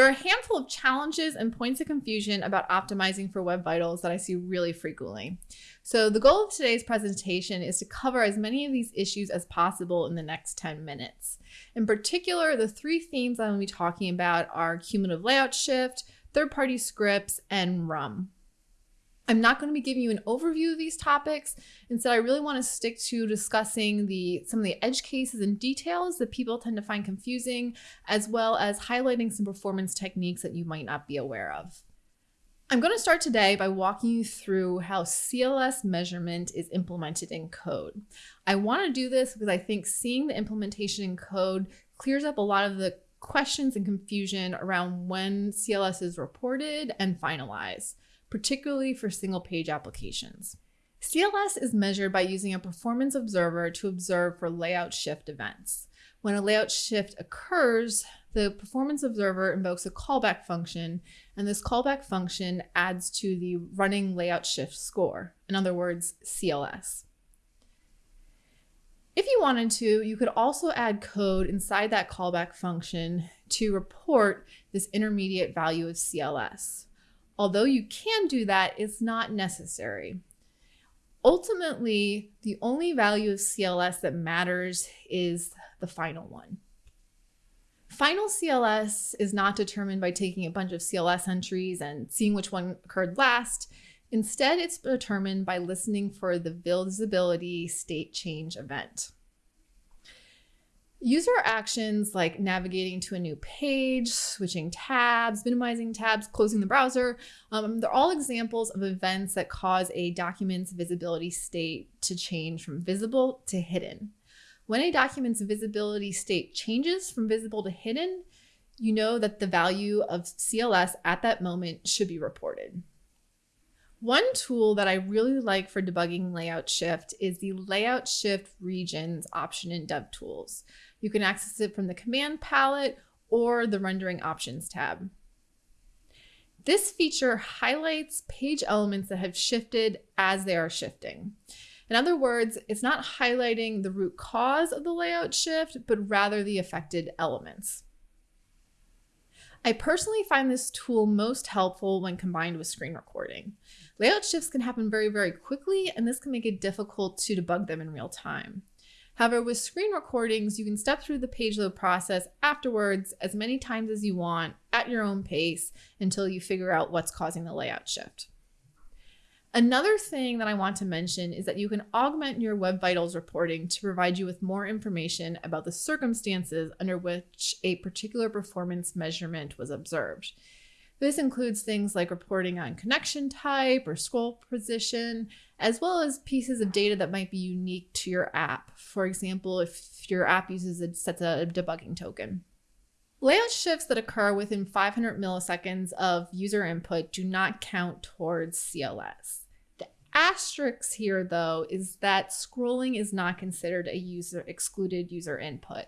There are a handful of challenges and points of confusion about optimizing for Web Vitals that I see really frequently. So the goal of today's presentation is to cover as many of these issues as possible in the next 10 minutes. In particular, the three themes I'm going to be talking about are cumulative layout shift, third-party scripts, and RUM. I'm not going to be giving you an overview of these topics. Instead, I really want to stick to discussing the some of the edge cases and details that people tend to find confusing, as well as highlighting some performance techniques that you might not be aware of. I'm going to start today by walking you through how CLS measurement is implemented in code. I want to do this because I think seeing the implementation in code clears up a lot of the questions and confusion around when CLS is reported and finalized particularly for single page applications. CLS is measured by using a performance observer to observe for layout shift events. When a layout shift occurs, the performance observer invokes a callback function, and this callback function adds to the running layout shift score, in other words, CLS. If you wanted to, you could also add code inside that callback function to report this intermediate value of CLS. Although you can do that, it's not necessary. Ultimately, the only value of CLS that matters is the final one. Final CLS is not determined by taking a bunch of CLS entries and seeing which one occurred last. Instead, it's determined by listening for the visibility state change event. User actions like navigating to a new page, switching tabs, minimizing tabs, closing the browser, um, they're all examples of events that cause a document's visibility state to change from visible to hidden. When a document's visibility state changes from visible to hidden, you know that the value of CLS at that moment should be reported. One tool that I really like for debugging layout shift is the layout shift regions option in DevTools. You can access it from the command palette or the rendering options tab. This feature highlights page elements that have shifted as they are shifting. In other words, it's not highlighting the root cause of the layout shift, but rather the affected elements. I personally find this tool most helpful when combined with screen recording. Layout shifts can happen very, very quickly, and this can make it difficult to debug them in real time. However, with screen recordings, you can step through the page load process afterwards as many times as you want at your own pace until you figure out what's causing the layout shift. Another thing that I want to mention is that you can augment your Web Vitals reporting to provide you with more information about the circumstances under which a particular performance measurement was observed. This includes things like reporting on connection type or scroll position, as well as pieces of data that might be unique to your app. For example, if your app uses a sets a debugging token. Layout shifts that occur within 500 milliseconds of user input do not count towards CLS. The asterisk here, though, is that scrolling is not considered a user excluded user input.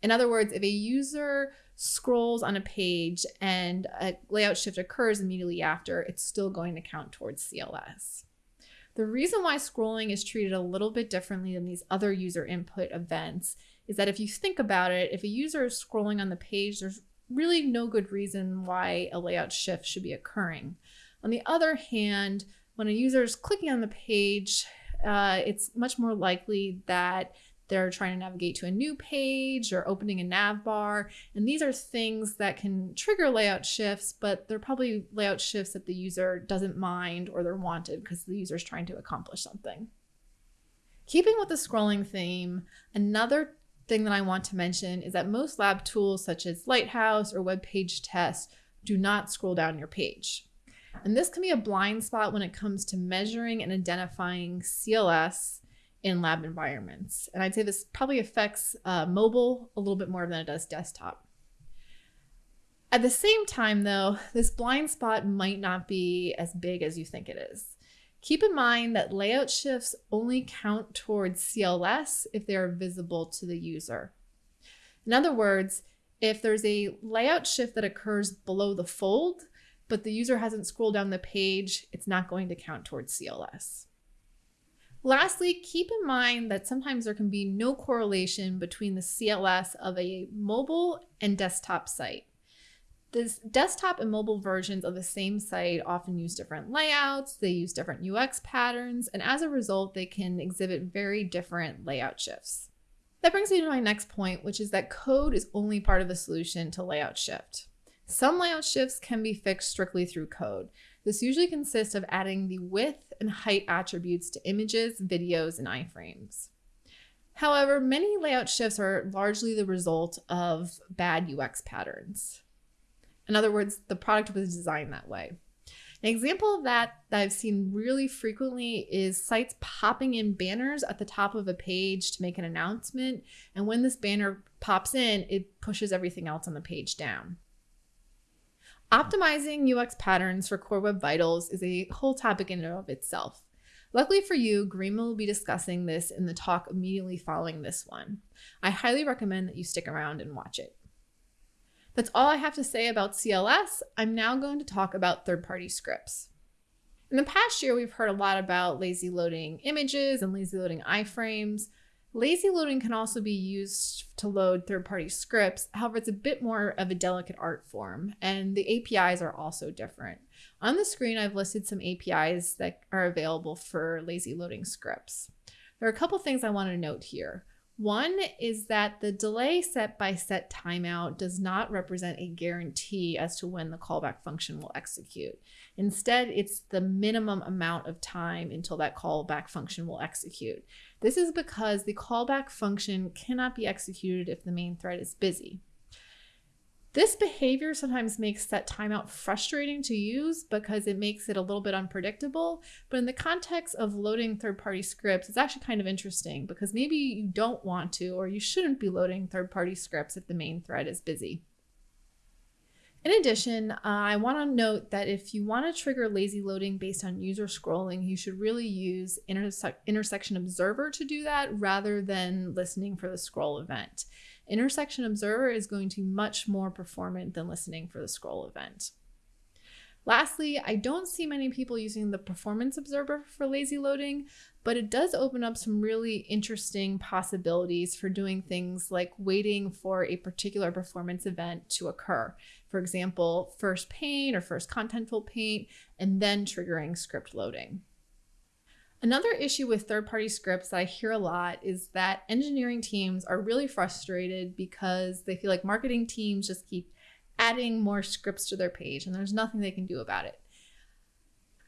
In other words, if a user scrolls on a page and a layout shift occurs immediately after, it's still going to count towards CLS. The reason why scrolling is treated a little bit differently than these other user input events is that if you think about it, if a user is scrolling on the page, there's really no good reason why a layout shift should be occurring. On the other hand, when a user is clicking on the page, uh, it's much more likely that they're trying to navigate to a new page or opening a nav bar. And these are things that can trigger layout shifts, but they're probably layout shifts that the user doesn't mind or they're wanted because the user is trying to accomplish something. Keeping with the scrolling theme, another thing that I want to mention is that most lab tools such as Lighthouse or Web Page Test do not scroll down your page. And this can be a blind spot when it comes to measuring and identifying CLS in lab environments. And I'd say this probably affects uh, mobile a little bit more than it does desktop. At the same time, though, this blind spot might not be as big as you think it is. Keep in mind that layout shifts only count towards CLS if they are visible to the user. In other words, if there's a layout shift that occurs below the fold, but the user hasn't scrolled down the page, it's not going to count towards CLS. Lastly, keep in mind that sometimes there can be no correlation between the CLS of a mobile and desktop site. This desktop and mobile versions of the same site often use different layouts, they use different UX patterns, and as a result, they can exhibit very different layout shifts. That brings me to my next point, which is that code is only part of the solution to layout shift. Some layout shifts can be fixed strictly through code. This usually consists of adding the width and height attributes to images, videos, and iframes. However, many layout shifts are largely the result of bad UX patterns. In other words, the product was designed that way. An example of that that I've seen really frequently is sites popping in banners at the top of a page to make an announcement. And when this banner pops in, it pushes everything else on the page down. Optimizing UX patterns for Core Web Vitals is a whole topic in and of itself. Luckily for you, Garima will be discussing this in the talk immediately following this one. I highly recommend that you stick around and watch it. That's all I have to say about CLS. I'm now going to talk about third-party scripts. In the past year, we've heard a lot about lazy loading images and lazy loading iframes. Lazy loading can also be used to load third-party scripts. However, it's a bit more of a delicate art form, and the APIs are also different. On the screen, I've listed some APIs that are available for lazy loading scripts. There are a couple things I want to note here. One is that the delay set by set timeout does not represent a guarantee as to when the callback function will execute. Instead, it's the minimum amount of time until that callback function will execute. This is because the callback function cannot be executed if the main thread is busy. This behavior sometimes makes set timeout frustrating to use because it makes it a little bit unpredictable. But in the context of loading third-party scripts, it's actually kind of interesting because maybe you don't want to or you shouldn't be loading third-party scripts if the main thread is busy. In addition, uh, I want to note that if you want to trigger lazy loading based on user scrolling, you should really use interse intersection observer to do that rather than listening for the scroll event. Intersection Observer is going to be much more performant than listening for the scroll event. Lastly, I don't see many people using the Performance Observer for lazy loading, but it does open up some really interesting possibilities for doing things like waiting for a particular performance event to occur. For example, first paint or first contentful paint, and then triggering script loading. Another issue with third-party scripts that I hear a lot is that engineering teams are really frustrated because they feel like marketing teams just keep adding more scripts to their page and there's nothing they can do about it.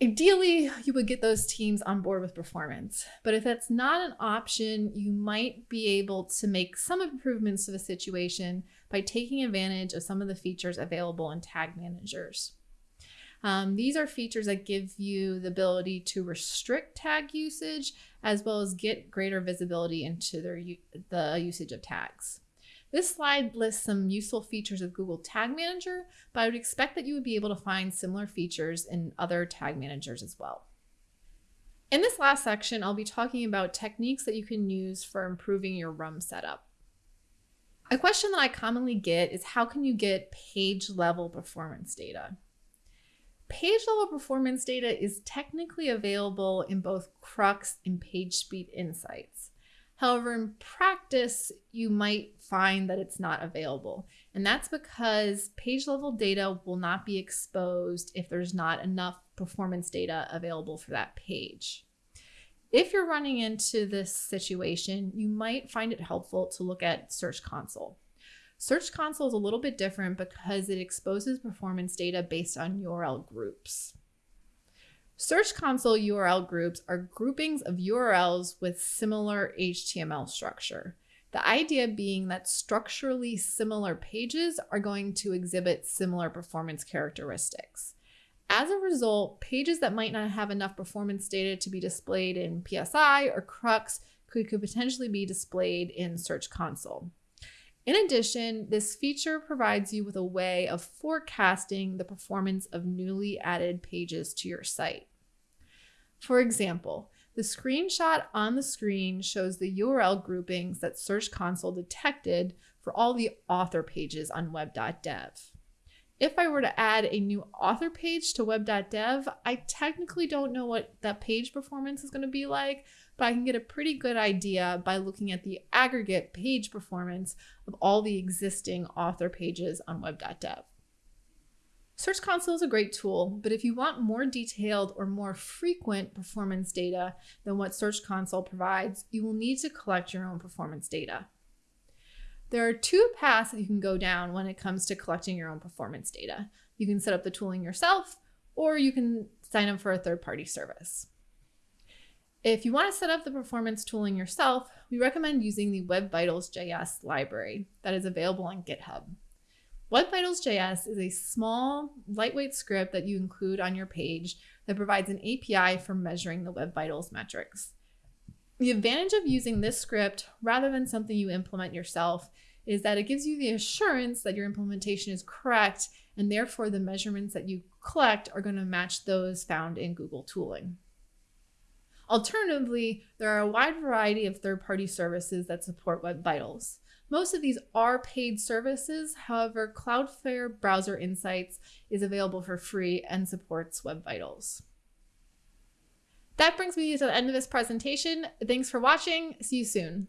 Ideally, you would get those teams on board with performance, but if that's not an option, you might be able to make some improvements to the situation by taking advantage of some of the features available in tag managers. Um, these are features that give you the ability to restrict tag usage as well as get greater visibility into their the usage of tags. This slide lists some useful features of Google Tag Manager, but I would expect that you would be able to find similar features in other tag managers as well. In this last section, I'll be talking about techniques that you can use for improving your RUM setup. A question that I commonly get is how can you get page level performance data? Page level performance data is technically available in both Crux and PageSpeed Insights. However, in practice, you might find that it's not available. And that's because page level data will not be exposed if there's not enough performance data available for that page. If you're running into this situation, you might find it helpful to look at Search Console. Search Console is a little bit different because it exposes performance data based on URL groups. Search Console URL groups are groupings of URLs with similar HTML structure. The idea being that structurally similar pages are going to exhibit similar performance characteristics. As a result, pages that might not have enough performance data to be displayed in PSI or Crux could, could potentially be displayed in Search Console. In addition, this feature provides you with a way of forecasting the performance of newly added pages to your site. For example, the screenshot on the screen shows the URL groupings that Search Console detected for all the author pages on web.dev. If I were to add a new author page to web.dev, I technically don't know what that page performance is going to be like, but I can get a pretty good idea by looking at the aggregate page performance of all the existing author pages on web.dev. Search Console is a great tool, but if you want more detailed or more frequent performance data than what Search Console provides, you will need to collect your own performance data. There are two paths that you can go down when it comes to collecting your own performance data. You can set up the tooling yourself, or you can sign up for a third-party service. If you want to set up the performance tooling yourself, we recommend using the Web Vitals JS library that is available on GitHub. Web Vitals JS is a small, lightweight script that you include on your page that provides an API for measuring the Web Vitals metrics. The advantage of using this script rather than something you implement yourself is that it gives you the assurance that your implementation is correct and therefore the measurements that you collect are going to match those found in Google tooling. Alternatively, there are a wide variety of third-party services that support Web Vitals. Most of these are paid services. However, Cloudflare Browser Insights is available for free and supports Web Vitals. That brings me to the end of this presentation. Thanks for watching. See you soon.